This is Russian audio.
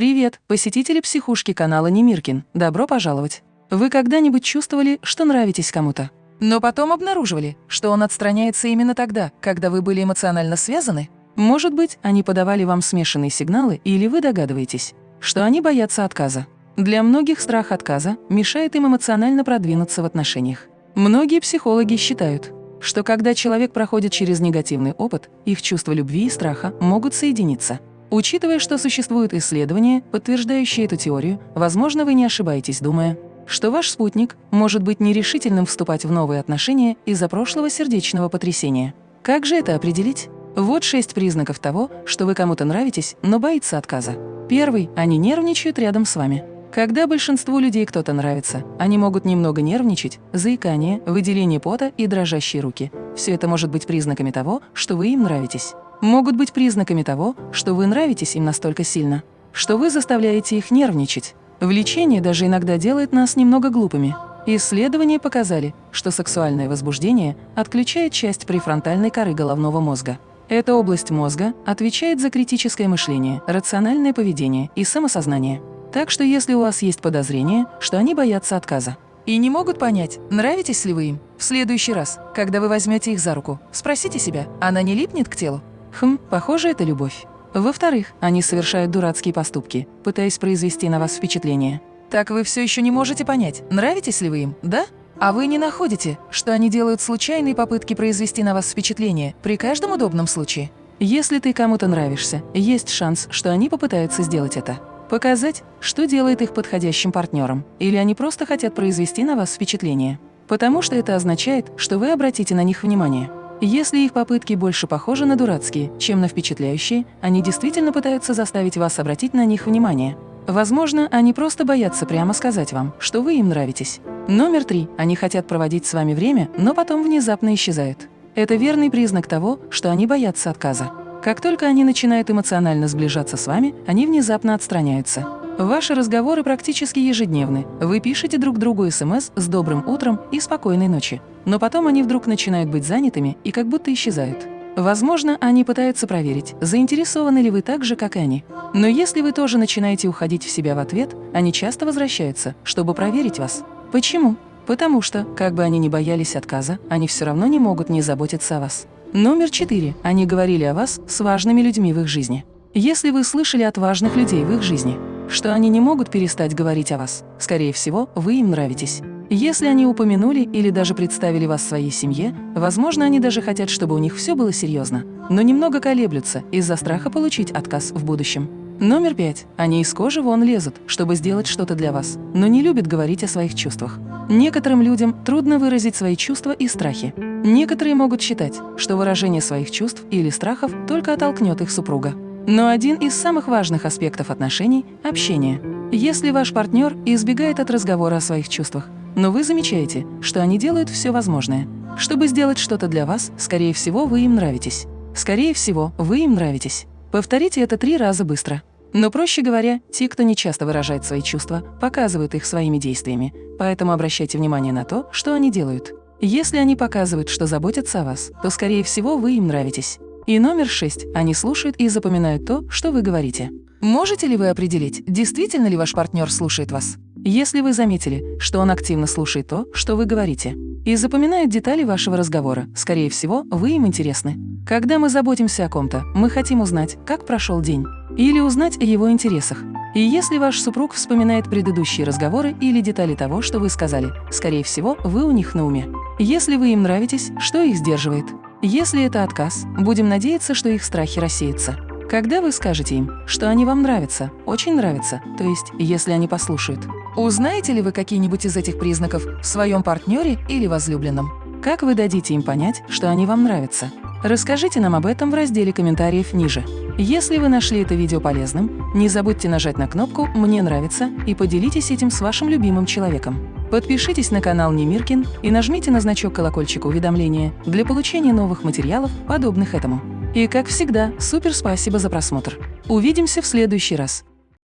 Привет, посетители психушки канала Немиркин. Добро пожаловать. Вы когда-нибудь чувствовали, что нравитесь кому-то? Но потом обнаруживали, что он отстраняется именно тогда, когда вы были эмоционально связаны? Может быть, они подавали вам смешанные сигналы, или вы догадываетесь, что они боятся отказа. Для многих страх отказа мешает им эмоционально продвинуться в отношениях. Многие психологи считают, что когда человек проходит через негативный опыт, их чувства любви и страха могут соединиться. Учитывая, что существуют исследования, подтверждающие эту теорию, возможно, вы не ошибаетесь, думая, что ваш спутник может быть нерешительным вступать в новые отношения из-за прошлого сердечного потрясения. Как же это определить? Вот шесть признаков того, что вы кому-то нравитесь, но боится отказа. Первый – они нервничают рядом с вами. Когда большинству людей кто-то нравится, они могут немного нервничать, заикание, выделение пота и дрожащие руки. Все это может быть признаками того, что вы им нравитесь могут быть признаками того, что вы нравитесь им настолько сильно, что вы заставляете их нервничать. Влечение даже иногда делает нас немного глупыми. Исследования показали, что сексуальное возбуждение отключает часть префронтальной коры головного мозга. Эта область мозга отвечает за критическое мышление, рациональное поведение и самосознание. Так что если у вас есть подозрение, что они боятся отказа, и не могут понять, нравитесь ли вы им, в следующий раз, когда вы возьмете их за руку, спросите себя, она не липнет к телу? Хм, похоже, это любовь. Во-вторых, они совершают дурацкие поступки, пытаясь произвести на вас впечатление. Так вы все еще не можете понять, нравитесь ли вы им, да? А вы не находите, что они делают случайные попытки произвести на вас впечатление при каждом удобном случае? Если ты кому-то нравишься, есть шанс, что они попытаются сделать это. Показать, что делает их подходящим партнером, или они просто хотят произвести на вас впечатление. Потому что это означает, что вы обратите на них внимание. Если их попытки больше похожи на дурацкие, чем на впечатляющие, они действительно пытаются заставить вас обратить на них внимание. Возможно, они просто боятся прямо сказать вам, что вы им нравитесь. Номер три. Они хотят проводить с вами время, но потом внезапно исчезают. Это верный признак того, что они боятся отказа. Как только они начинают эмоционально сближаться с вами, они внезапно отстраняются. Ваши разговоры практически ежедневны. Вы пишете друг другу СМС с «добрым утром» и «спокойной ночи». Но потом они вдруг начинают быть занятыми и как будто исчезают. Возможно, они пытаются проверить, заинтересованы ли вы так же, как они. Но если вы тоже начинаете уходить в себя в ответ, они часто возвращаются, чтобы проверить вас. Почему? Потому что, как бы они ни боялись отказа, они все равно не могут не заботиться о вас. Номер четыре. Они говорили о вас с важными людьми в их жизни. Если вы слышали от важных людей в их жизни, что они не могут перестать говорить о вас. Скорее всего, вы им нравитесь. Если они упомянули или даже представили вас своей семье, возможно, они даже хотят, чтобы у них все было серьезно, но немного колеблются из-за страха получить отказ в будущем. Номер пять. Они из кожи вон лезут, чтобы сделать что-то для вас, но не любят говорить о своих чувствах. Некоторым людям трудно выразить свои чувства и страхи. Некоторые могут считать, что выражение своих чувств или страхов только оттолкнет их супруга. Но один из самых важных аспектов отношений – общение. Если ваш партнер избегает от разговора о своих чувствах, но вы замечаете, что они делают все возможное, чтобы сделать что-то для вас, скорее всего, вы им нравитесь. Скорее всего, вы им нравитесь. Повторите это три раза быстро. Но, проще говоря, те, кто не часто выражает свои чувства, показывают их своими действиями, поэтому обращайте внимание на то, что они делают. Если они показывают, что заботятся о вас, то, скорее всего, вы им нравитесь. И номер шесть. Они слушают и запоминают то, что вы говорите. Можете ли вы определить, действительно ли ваш партнер слушает вас? Если вы заметили, что он активно слушает то, что вы говорите, и запоминает детали вашего разговора, скорее всего, вы им интересны. Когда мы заботимся о ком-то, мы хотим узнать, как прошел день, или узнать о его интересах. И если ваш супруг вспоминает предыдущие разговоры или детали того, что вы сказали, скорее всего, вы у них на уме. Если вы им нравитесь, что их сдерживает? Если это отказ, будем надеяться, что их страхи рассеются. Когда вы скажете им, что они вам нравятся, очень нравятся, то есть если они послушают, узнаете ли вы какие-нибудь из этих признаков в своем партнере или возлюбленном? Как вы дадите им понять, что они вам нравятся? Расскажите нам об этом в разделе комментариев ниже. Если вы нашли это видео полезным, не забудьте нажать на кнопку «Мне нравится» и поделитесь этим с вашим любимым человеком. Подпишитесь на канал Немиркин и нажмите на значок колокольчика уведомления для получения новых материалов, подобных этому. И, как всегда, супер спасибо за просмотр. Увидимся в следующий раз.